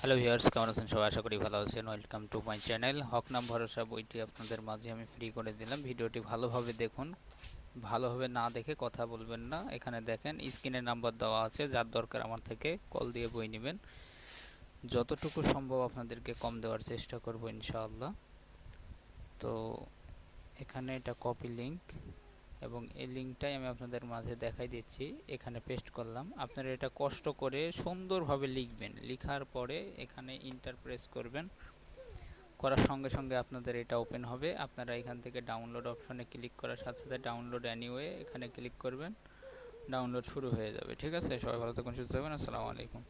Hello viewers কেমন আছেন? সবাই আশা করি ভালো আছেন। ওয়েলকাম টু মাই চ্যানেল হক নাম ভরসা বইটি আপনাদের মাঝে আমি ফ্রি করে দিলাম। ভিডিওটি ভালোভাবে দেখুন। ভালোভাবে না দেখে কথা বলবেন না। এখানে দেখেন স্ক্রিনে নাম্বার দেওয়া আছে। যার দরকার আমার থেকে কল দিয়ে বই নেবেন। যতটুকু সম্ভব আপনাদেরকে কম দেওয়ার চেষ্টা করব ইনশাআল্লাহ। তো এখানে এটা কপি লিঙ্ক এবং এই লিঙ্কটাই আমি আপনাদের মাঝে দেখাই দিচ্ছি, এখানে পেস্ট করলাম। আপনারা এটা কষ্ট করে সুন্দরভাবে লিখবেন। লিখার পরে এখানে ইন্টার প্রেস করবেন। করার সঙ্গে সঙ্গে আপনাদের এটা ওপেন হবে। আপনারা এখান থেকে ডাউনলোড অপশনে ক্লিক করার সাথে সাথে ডাউনলোড অ্যানিওয়ে এখানে ক্লিক করবেন। ডাউনলোড শুরু হয়ে যাবে। ঠিক আছে? সবাই ভালো থাকুন, সুস্থ থাকবেন আসসালামু আলাইকুম।